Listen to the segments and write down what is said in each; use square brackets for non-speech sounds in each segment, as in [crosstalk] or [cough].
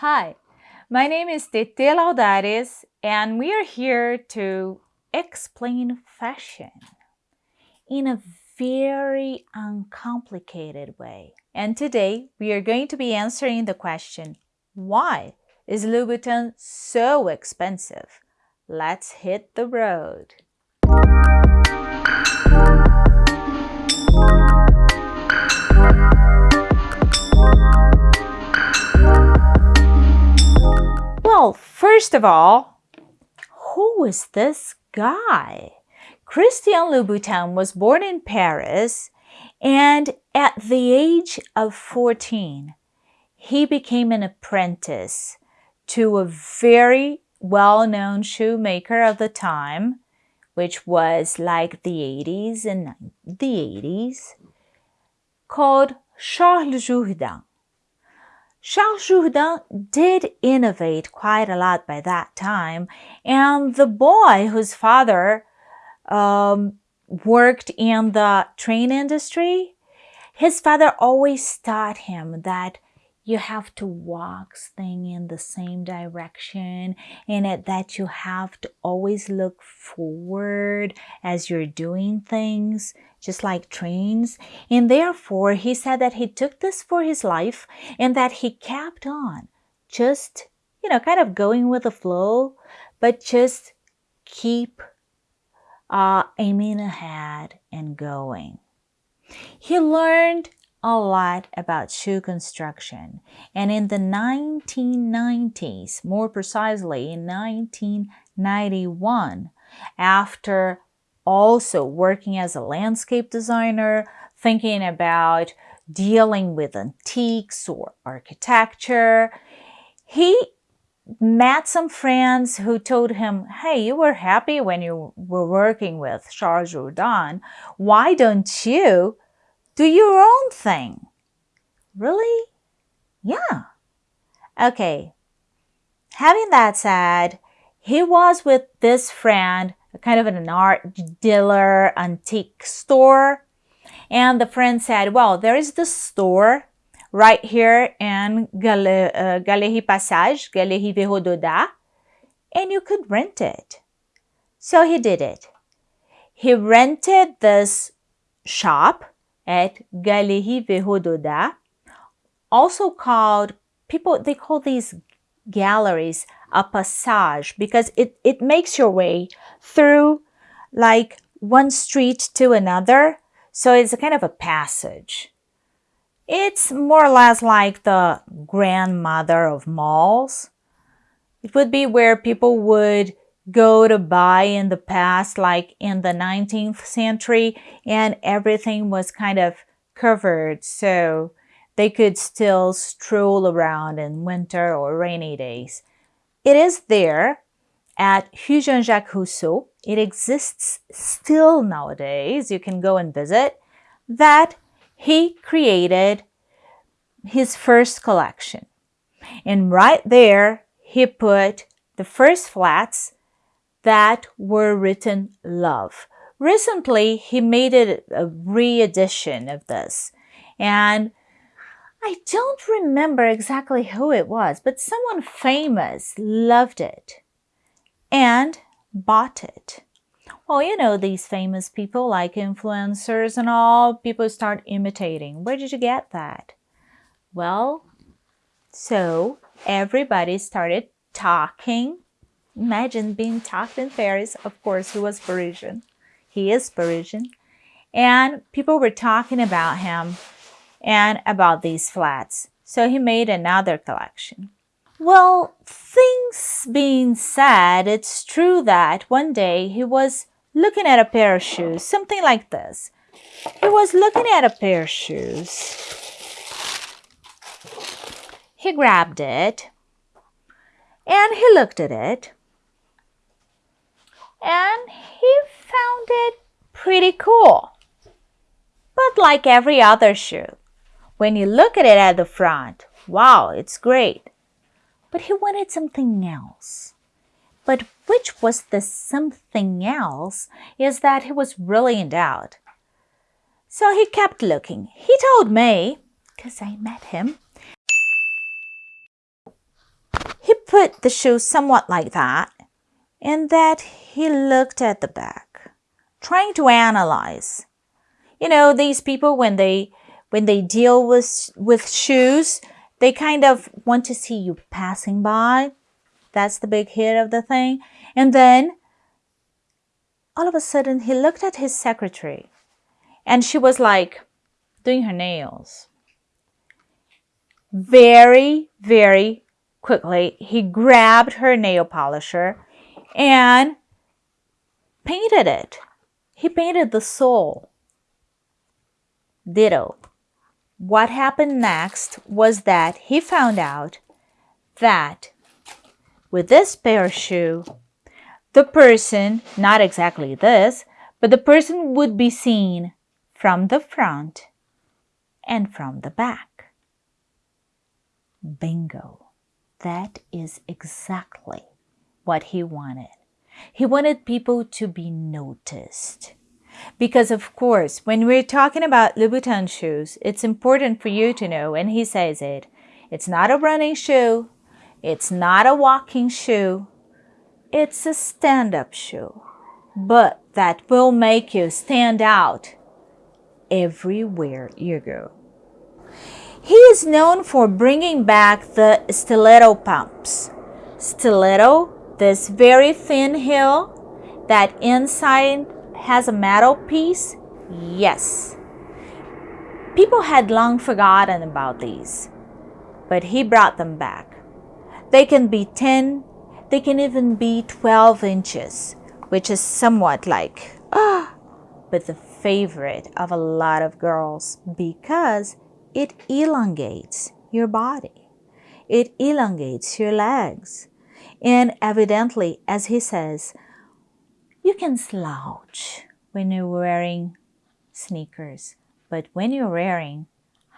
Hi, my name is Tete Laudares and we are here to explain fashion in a very uncomplicated way. And today we are going to be answering the question, why is Louboutin so expensive? Let's hit the road. Well, first of all, who is this guy? Christian Louboutin was born in Paris and at the age of 14, he became an apprentice to a very well-known shoemaker of the time, which was like the 80s and the 80s, called Charles Jourdan. Charles Jourdan did innovate quite a lot by that time, and the boy whose father um, worked in the train industry, his father always taught him that you have to walk thing in the same direction and it, that you have to always look forward as you're doing things just like trains and therefore he said that he took this for his life and that he kept on just you know kind of going with the flow but just keep uh, aiming ahead and going. He learned a lot about shoe construction and in the 1990s, more precisely in 1991, after also working as a landscape designer, thinking about dealing with antiques or architecture, he met some friends who told him, hey, you were happy when you were working with Charles Jourdan. Why don't you do your own thing? Really? Yeah. Okay. Having that said, he was with this friend, kind of an art dealer antique store. And the friend said, well, there is this store right here in uh, Galerie Passage, Galerie Véro-Dodat, and you could rent it. So he did it. He rented this shop at Galerie Véro-Dodat, also called, people, they call these galleries a passage because it, it makes your way through like one street to another. So it's a kind of a passage. It's more or less like the grandmother of malls. It would be where people would go to buy in the past, like in the 19th century, and everything was kind of covered so they could still stroll around in winter or rainy days. It is there at Rue Jean-Jacques Rousseau. It exists still nowadays. You can go and visit. That he created his first collection. And right there, he put the first flats that were written love. Recently, he made it a re-edition of this. And I don't remember exactly who it was, but someone famous loved it and bought it. Well, you know, these famous people like influencers and all, people start imitating. Where did you get that? Well, so everybody started talking. Imagine being talked in Paris. Of course, he was Parisian. He is Parisian. And people were talking about him and about these flats. So he made another collection. Well, things being said, it's true that one day he was looking at a pair of shoes, something like this. He was looking at a pair of shoes. He grabbed it and he looked at it and he found it pretty cool. But like every other shoe, when you look at it at the front, wow, it's great. But he wanted something else. But which was the something else is that he was really in doubt. So he kept looking. He told me, because I met him, he put the shoe somewhat like that and that he looked at the back, trying to analyze. You know, these people when they when they deal with with shoes, they kind of want to see you passing by. That's the big hit of the thing. And then all of a sudden he looked at his secretary and she was like doing her nails. Very, very quickly, he grabbed her nail polisher and painted it. He painted the sole. Ditto. What happened next was that he found out that with this pair of shoe, the person, not exactly this, but the person would be seen from the front and from the back. Bingo. That is exactly what he wanted. He wanted people to be noticed. Because of course, when we're talking about Louboutin shoes, it's important for you to know, and he says it, it's not a running shoe, it's not a walking shoe, it's a stand-up shoe, but that will make you stand out everywhere you go. He is known for bringing back the stiletto pumps. Stiletto, this very thin heel that inside has a metal piece? Yes. People had long forgotten about these, but he brought them back. They can be 10, they can even be 12 inches, which is somewhat like, ah, but the favorite of a lot of girls because it elongates your body. It elongates your legs. And evidently, as he says, you can slouch when you're wearing sneakers, but when you're wearing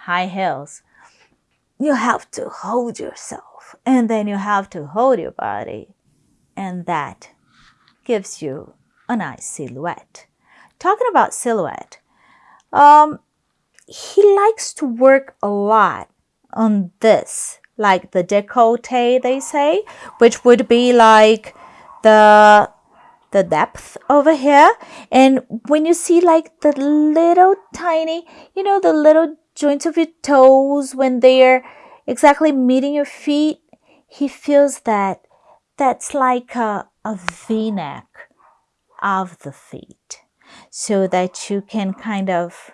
high heels, you have to hold yourself and then you have to hold your body, and that gives you a nice silhouette. Talking about silhouette, um, he likes to work a lot on this, like the décolleté, they say, which would be like the the depth over here. And when you see like the little tiny, you know, the little joints of your toes when they're exactly meeting your feet, he feels that that's like a, a v-neck of the feet so that you can kind of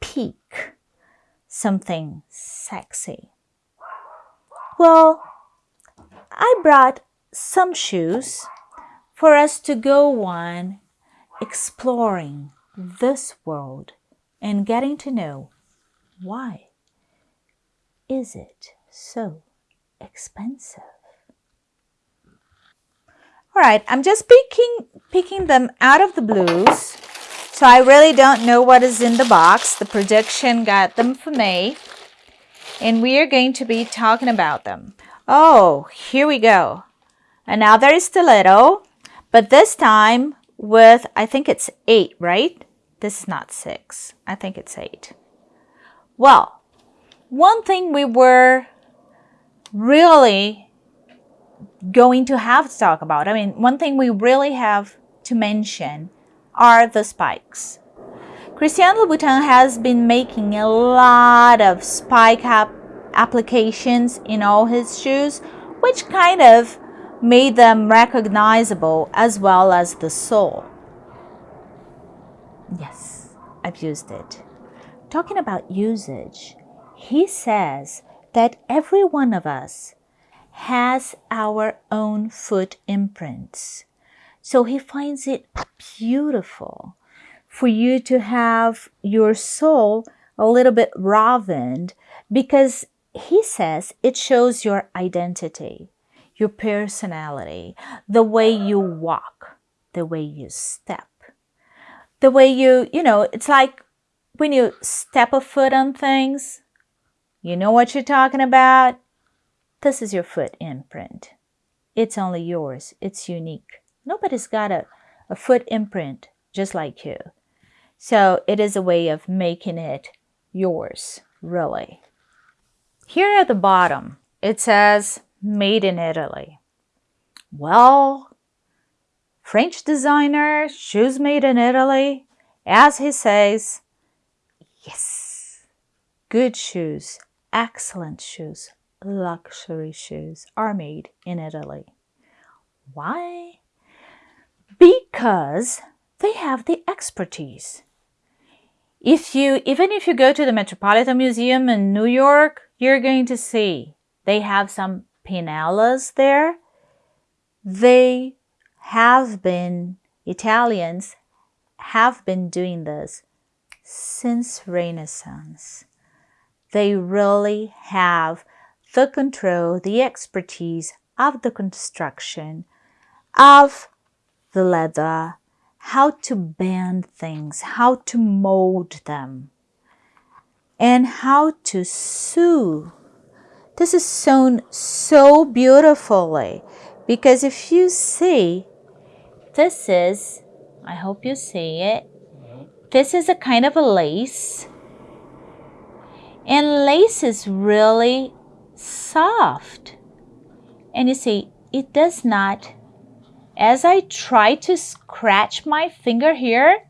peek something sexy. Well, I brought some shoes for us to go on exploring this world and getting to know why is it so expensive. All right, I'm just picking, picking them out of the blues so I really don't know what is in the box. The projection got them for me. And we are going to be talking about them. Oh, here we go. Another stiletto, but this time with, I think it's eight, right? This is not six. I think it's eight. Well, one thing we were really going to have to talk about, I mean, one thing we really have to mention are the spikes. Christian Louboutin has been making a lot of spike applications in all his shoes, which kind of made them recognizable as well as the sole. Yes, I've used it. Talking about usage, he says that every one of us has our own foot imprints. So he finds it beautiful for you to have your sole a little bit ravened because he says it shows your identity, your personality, the way you walk, the way you step, the way you, you know, it's like when you step a foot on things, you know what you're talking about? This is your foot imprint. It's only yours. It's unique. Nobody's got a, a foot imprint just like you. So it is a way of making it yours, really. Here at the bottom, it says made in Italy. Well, French designer, shoes made in Italy, as he says, yes, good shoes, excellent shoes, luxury shoes are made in Italy. Why? Because they have the expertise. If you, even if you go to the Metropolitan Museum in New York, you're going to see they have some Pinellas there. They have been, Italians have been doing this since Renaissance. They really have the control, the expertise of the construction, of the leather, how to bend things, how to mold them, and how to sew. This is sewn so beautifully because if you see, this is, I hope you see it, this is a kind of a lace. And lace is really soft. And you see, it does not as I try to scratch my finger here,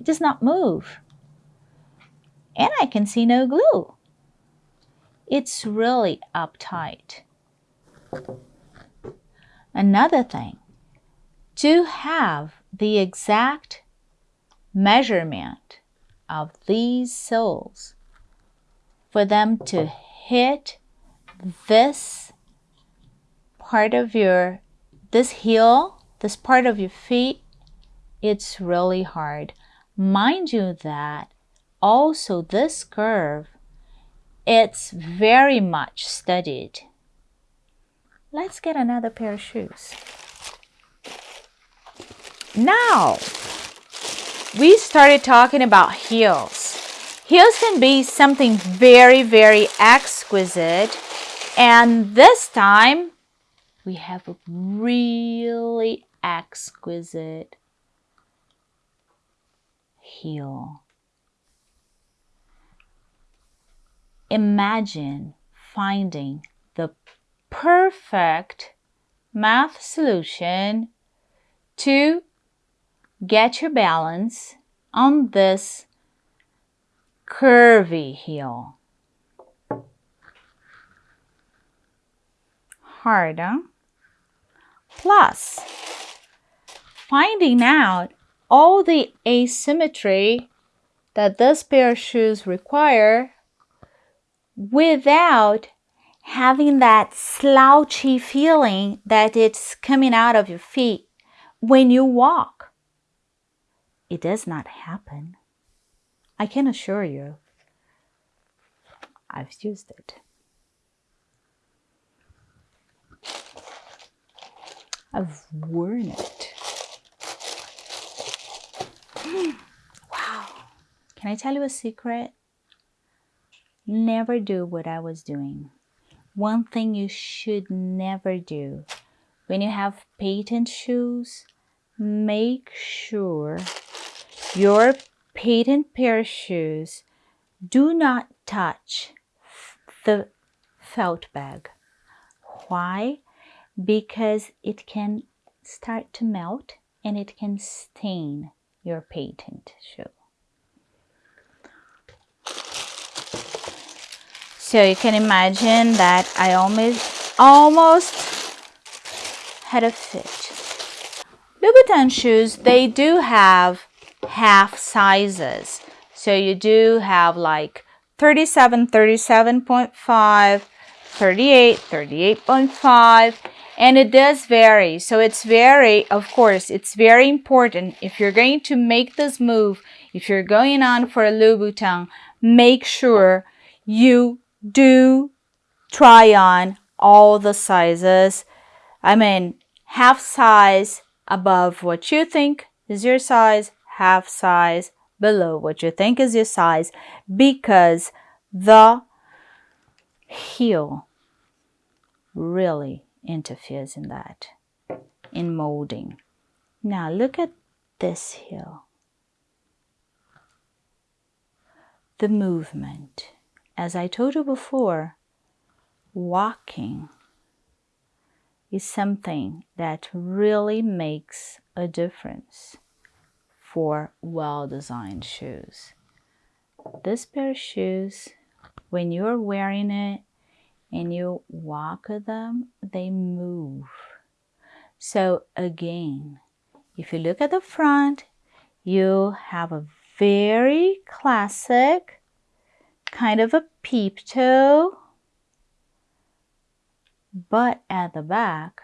it does not move. And I can see no glue. It's really uptight. Another thing, to have the exact measurement of these soles for them to hit this part of your this heel this part of your feet, it's really hard. Mind you that also this curve, it's very much studied. Let's get another pair of shoes. Now, we started talking about heels. Heels can be something very, very exquisite. And this time, we have a really exquisite heel. Imagine finding the perfect math solution to get your balance on this curvy heel. Hard, huh? Plus, finding out all the asymmetry that this pair of shoes require without having that slouchy feeling that it's coming out of your feet when you walk. It does not happen. I can assure you. I've used it. I've worn it. [gasps] wow. Can I tell you a secret? Never do what I was doing. One thing you should never do when you have patent shoes, make sure your patent pair of shoes do not touch the felt bag. Why? because it can start to melt and it can stain your patent shoe. So you can imagine that I almost, almost had a fit. Louboutin shoes, they do have half sizes. So you do have like 37, 37.5, 38, 38.5, and it does vary so it's very of course it's very important if you're going to make this move if you're going on for a Louboutin make sure you do try on all the sizes I mean half size above what you think is your size half size below what you think is your size because the heel really interferes in that, in molding. Now look at this heel. The movement. As I told you before, walking is something that really makes a difference for well-designed shoes. This pair of shoes, when you're wearing it and you walk with them, they move. So again, if you look at the front, you have a very classic kind of a peep toe but at the back,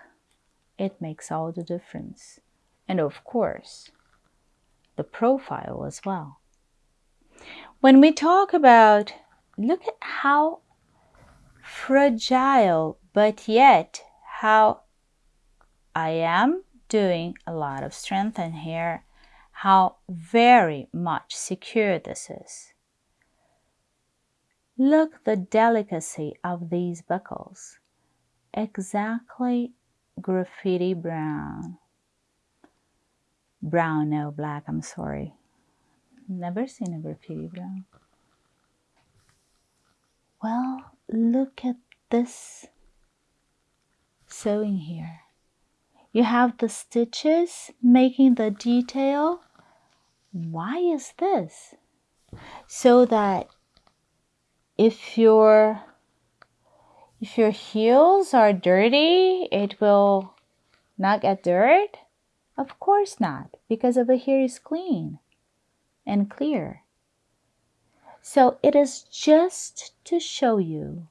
it makes all the difference. And of course, the profile as well. When we talk about, look at how fragile, but yet how I am doing a lot of strength in here, how very much secure this is. Look the delicacy of these buckles exactly graffiti brown. Brown, no black, I'm sorry. Never seen a graffiti brown. Well, look at this sewing here. You have the stitches making the detail. Why is this? So that if you're if your heels are dirty, it will not get dirt? Of course not, because over here is clean and clear. So it is just to show you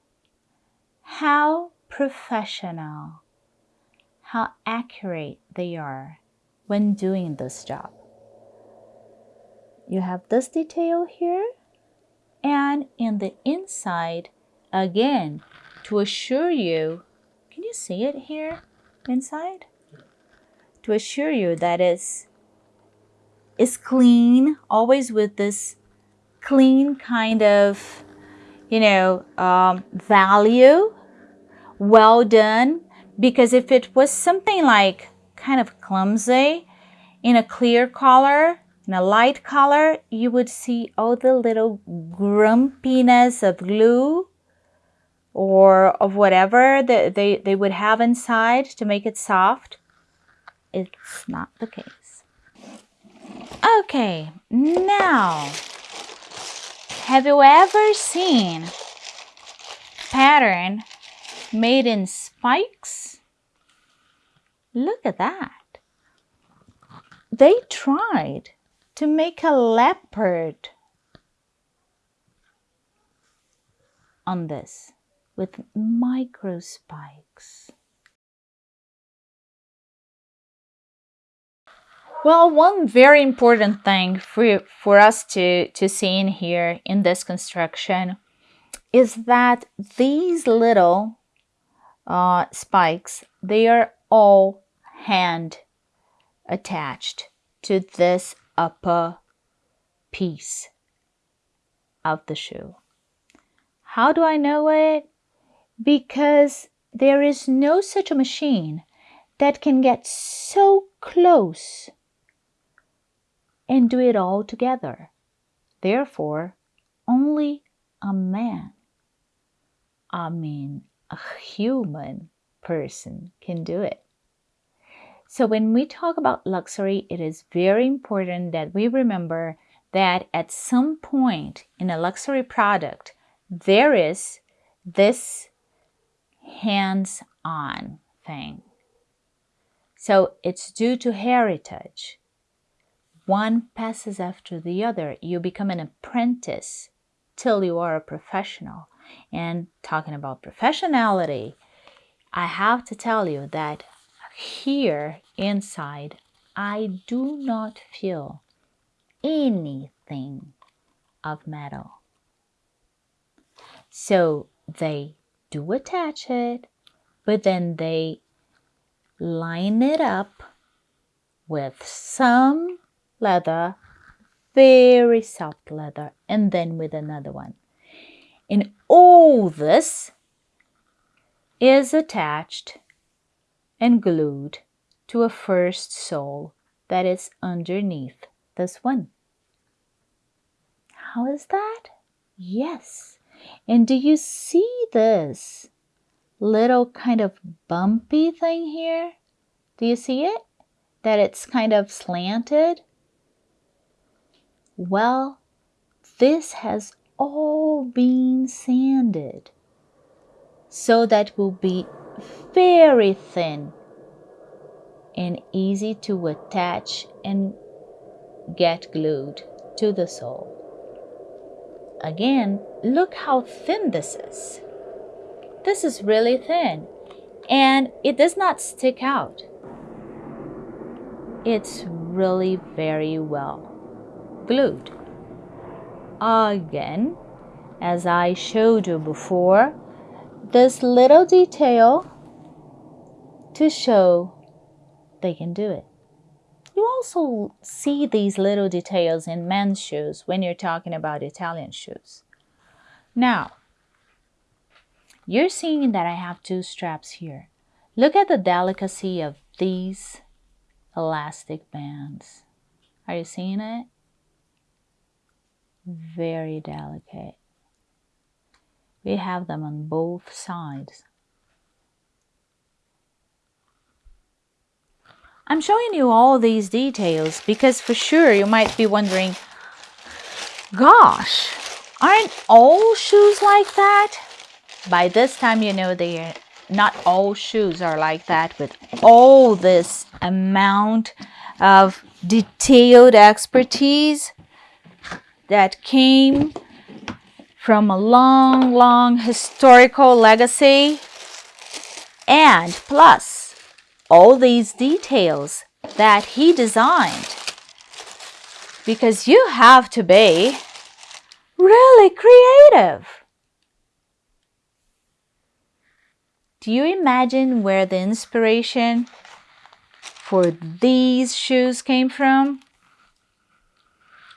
how professional, how accurate they are when doing this job. You have this detail here and in the inside, again, to assure you, can you see it here inside? To assure you that it's, it's clean, always with this clean kind of, you know, um, value, well done. Because if it was something like kind of clumsy in a clear color, in a light color, you would see all the little grumpiness of glue or of whatever that they, they would have inside to make it soft. It's not the case. Okay, now, have you ever seen pattern made in spikes? Look at that. They tried to make a leopard on this with micro spikes. Well, one very important thing for, for us to, to see in here in this construction is that these little uh, spikes, they are all hand attached to this upper piece of the shoe. How do I know it? because there is no such a machine that can get so close and do it all together. Therefore, only a man, I mean a human person can do it. So when we talk about luxury, it is very important that we remember that at some point in a luxury product, there is this hands-on thing. So it's due to heritage. One passes after the other. You become an apprentice till you are a professional. And talking about professionality, I have to tell you that here inside, I do not feel anything of metal. So they do attach it, but then they line it up with some leather, very soft leather, and then with another one. And all this is attached and glued to a first sole that is underneath this one. How is that? Yes, and do you see this little kind of bumpy thing here? Do you see it? That it's kind of slanted? Well, this has all been sanded so that will be very thin and easy to attach and get glued to the sole. Again, look how thin this is. This is really thin and it does not stick out. It's really very well glued. Again, as I showed you before, this little detail to show they can do it. You also see these little details in men's shoes when you're talking about Italian shoes. Now, you're seeing that I have two straps here. Look at the delicacy of these elastic bands. Are you seeing it? Very delicate. We have them on both sides. I'm showing you all these details because for sure you might be wondering, gosh, aren't all shoes like that? By this time you know they are not all shoes are like that with all this amount of detailed expertise that came from a long, long historical legacy. And plus, all these details that he designed. Because you have to be really creative. Do you imagine where the inspiration for these shoes came from?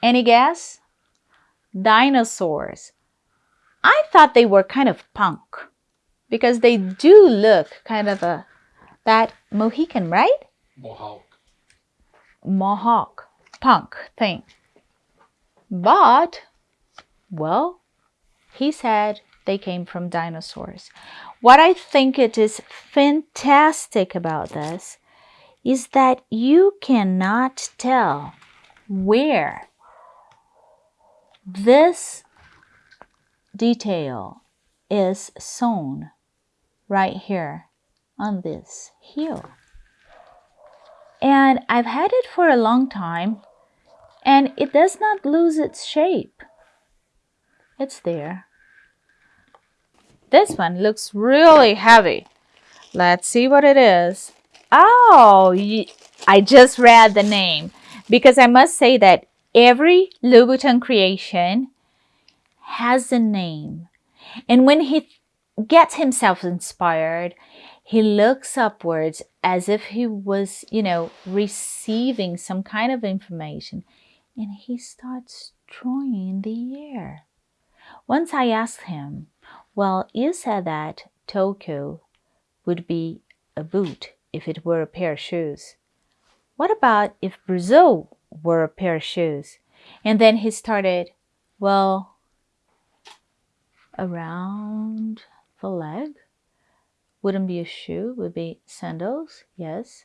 Any guess? Dinosaurs. I thought they were kind of punk because they do look kind of a that Mohican, right? Mohawk. Mohawk, punk thing. But, well, he said they came from dinosaurs. What I think it is fantastic about this is that you cannot tell where this detail is sewn right here on this heel. And I've had it for a long time and it does not lose its shape. It's there. This one looks really heavy. Let's see what it is. Oh, I just read the name because I must say that every Louboutin creation has a name. And when he gets himself inspired, he looks upwards as if he was, you know, receiving some kind of information and he starts drawing in the air. Once I asked him, well, you said that Tokyo would be a boot if it were a pair of shoes. What about if Brazil were a pair of shoes? And then he started, well, around the leg. Wouldn't be a shoe, would be sandals, yes.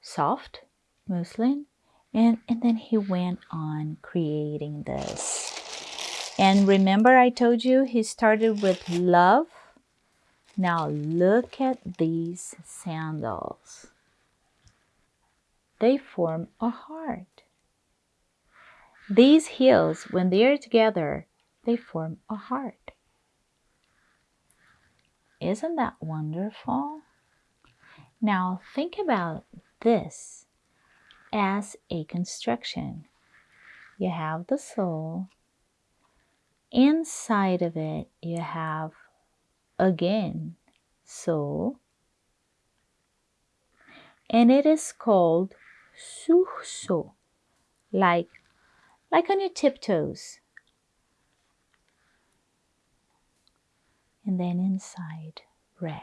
Soft, muslin. And, and then he went on creating this. And remember I told you he started with love? Now look at these sandals. They form a heart. These heels, when they are together, they form a heart. Isn't that wonderful? Now think about this as a construction. You have the sole. Inside of it, you have again sole. And it is called sursaut, like, like on your tiptoes. And then inside red.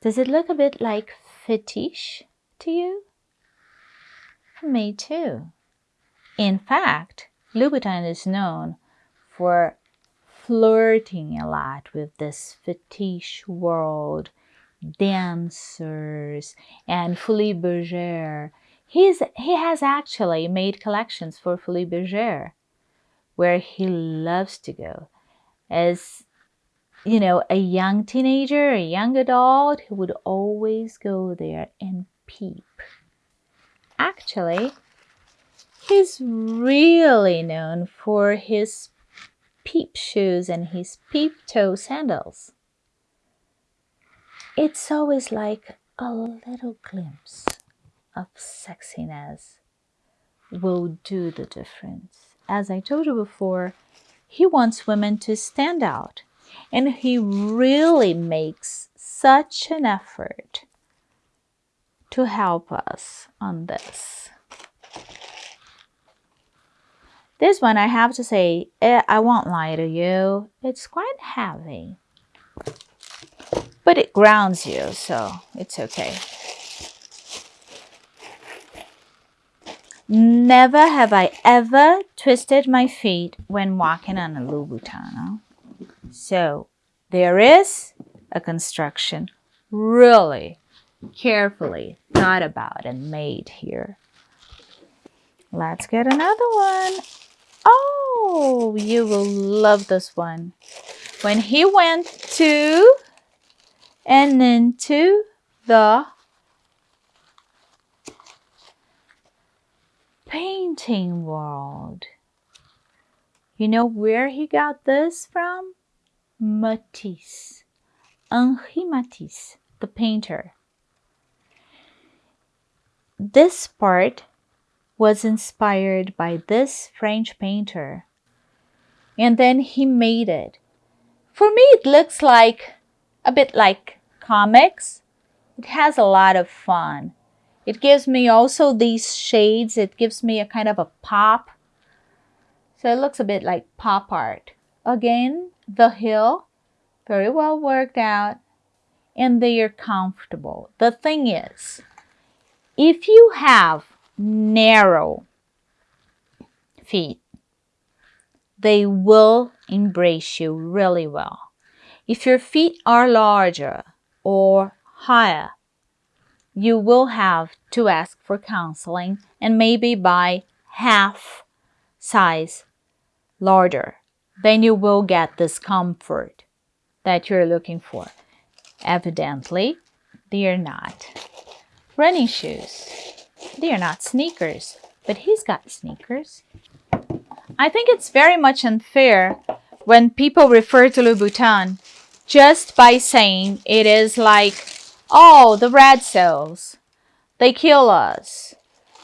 Does it look a bit like fetish to you? Me too. In fact, Louboutin is known for flirting a lot with this fetish world, dancers, and Folies Bergère. He's, he has actually made collections for Folies Bergère, where he loves to go. As you know, a young teenager, a young adult, he would always go there and peep. Actually, he's really known for his peep shoes and his peep toe sandals. It's always like a little glimpse of sexiness will do the difference. As I told you before, he wants women to stand out and he really makes such an effort to help us on this. This one, I have to say, eh, I won't lie to you, it's quite heavy. But it grounds you, so it's okay. Never have I ever twisted my feet when walking on a Louboutin. So there is a construction really carefully thought about and made here. Let's get another one. Oh, you will love this one. When he went to and into the painting world. You know where he got this from? Matisse. Henri Matisse, the painter. This part was inspired by this French painter. And then he made it. For me, it looks like a bit like comics. It has a lot of fun. It gives me also these shades. It gives me a kind of a pop. So it looks a bit like pop art. Again, the hill, very well worked out, and they are comfortable. The thing is, if you have narrow feet, they will embrace you really well. If your feet are larger or higher, you will have to ask for counseling and maybe buy half size larger. Then you will get this comfort that you're looking for. Evidently, they are not running shoes. They are not sneakers, but he's got sneakers. I think it's very much unfair when people refer to Louboutin just by saying it is like, oh, the red cells, they kill us.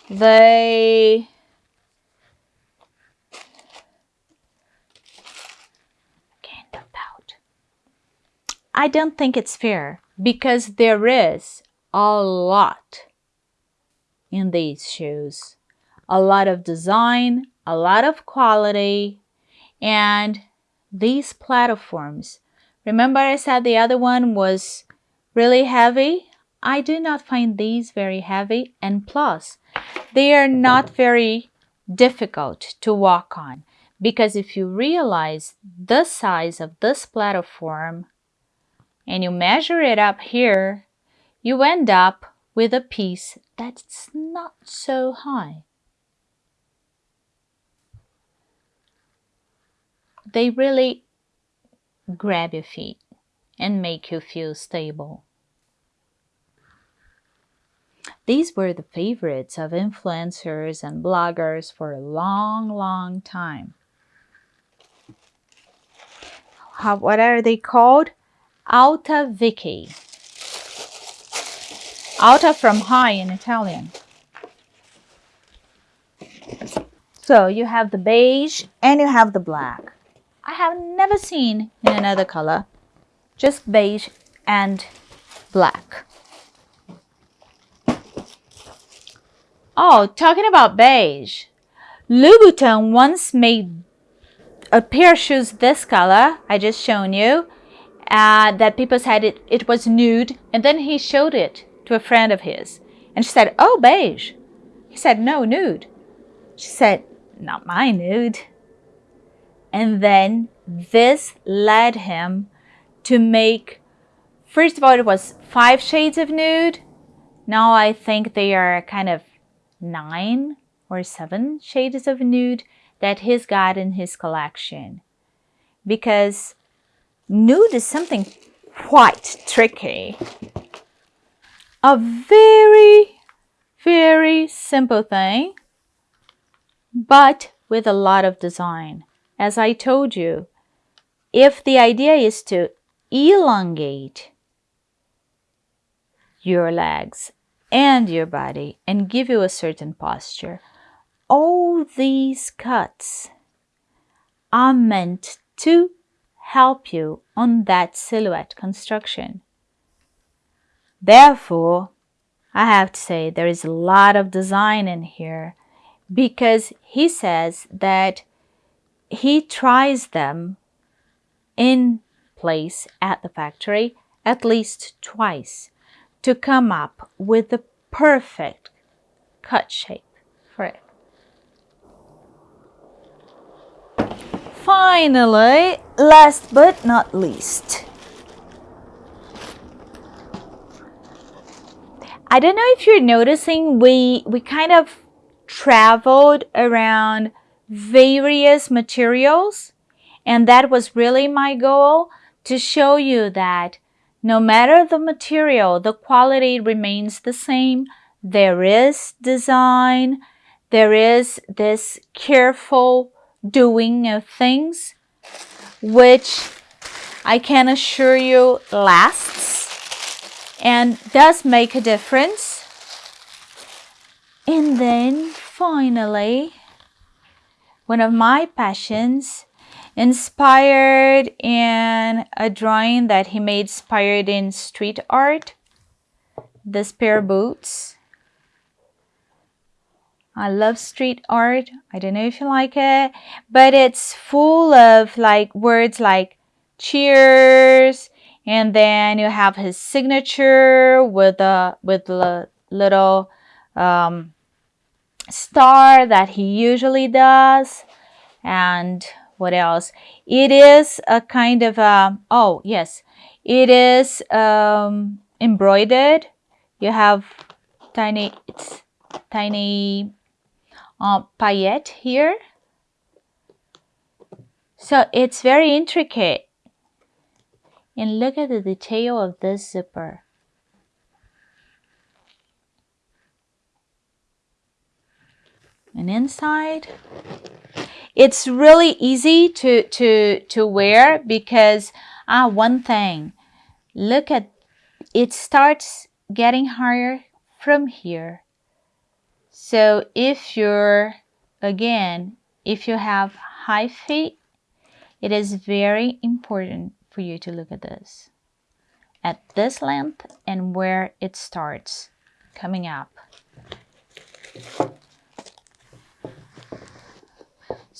They. I don't think it's fair because there is a lot in these shoes. A lot of design, a lot of quality, and these platforms. Remember I said the other one was really heavy? I do not find these very heavy and plus they are not very difficult to walk on because if you realize the size of this platform and you measure it up here, you end up with a piece that's not so high. They really grab your feet and make you feel stable. These were the favorites of influencers and bloggers for a long, long time. How, what are they called? Alta Vicky. Alta from high in Italian. So you have the beige and you have the black. I have never seen in another color, just beige and black. Oh, talking about beige. Louboutin once made a pair of shoes this color, I just shown you, uh, that people said it, it was nude, and then he showed it to a friend of his. And she said, oh, beige. He said, no, nude. She said, not my nude. And then this led him to make, first of all, it was five shades of nude. Now I think they are kind of nine or seven shades of nude that he's got in his collection. Because nude is something quite tricky. A very, very simple thing, but with a lot of design. As I told you, if the idea is to elongate your legs and your body and give you a certain posture, all these cuts are meant to help you on that silhouette construction. Therefore, I have to say there is a lot of design in here because he says that he tries them in place at the factory at least twice to come up with the perfect cut shape for it. Finally, last but not least, I don't know if you're noticing we we kind of traveled around various materials and that was really my goal to show you that no matter the material, the quality remains the same. There is design, there is this careful doing of things, which I can assure you lasts and does make a difference. And then finally, one of my passions inspired in a drawing that he made inspired in street art. This pair of boots. I love street art. I don't know if you like it but it's full of like words like cheers and then you have his signature with a with a little um, star that he usually does and what else? It is a kind of a oh yes. It is um, embroidered. You have tiny it's tiny uh, paillette here. So it's very intricate. And look at the detail of this zipper. And inside, it's really easy to, to, to wear because, ah, one thing, look at, it starts getting higher from here. So if you're, again, if you have high feet, it is very important for you to look at this. At this length and where it starts coming up.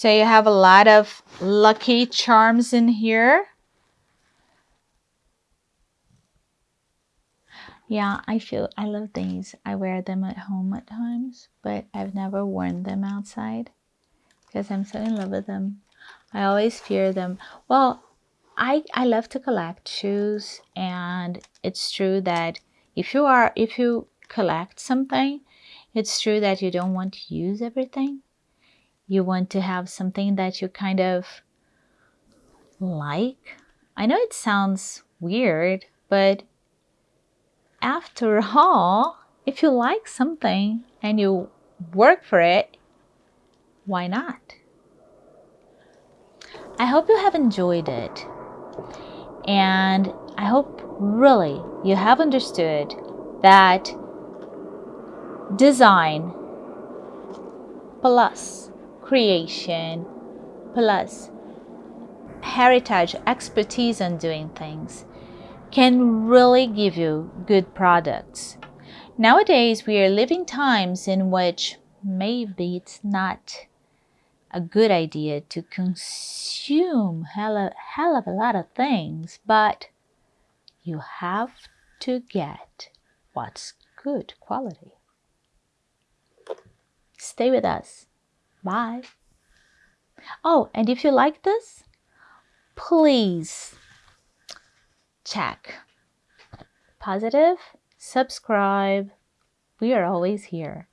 So you have a lot of lucky charms in here. Yeah, I feel I love these. I wear them at home at times, but I've never worn them outside because I'm so in love with them. I always fear them. Well, I, I love to collect shoes and it's true that if you are if you collect something it's true that you don't want to use everything you want to have something that you kind of like? I know it sounds weird but after [laughs] all if you like something and you work for it why not? I hope you have enjoyed it. And I hope really you have understood that design plus creation plus heritage expertise on doing things can really give you good products. Nowadays, we are living times in which maybe it's not a good idea to consume hell, hell of a lot of things, but you have to get what's good quality. Stay with us. Bye. Oh, and if you like this, please check positive, subscribe. We are always here.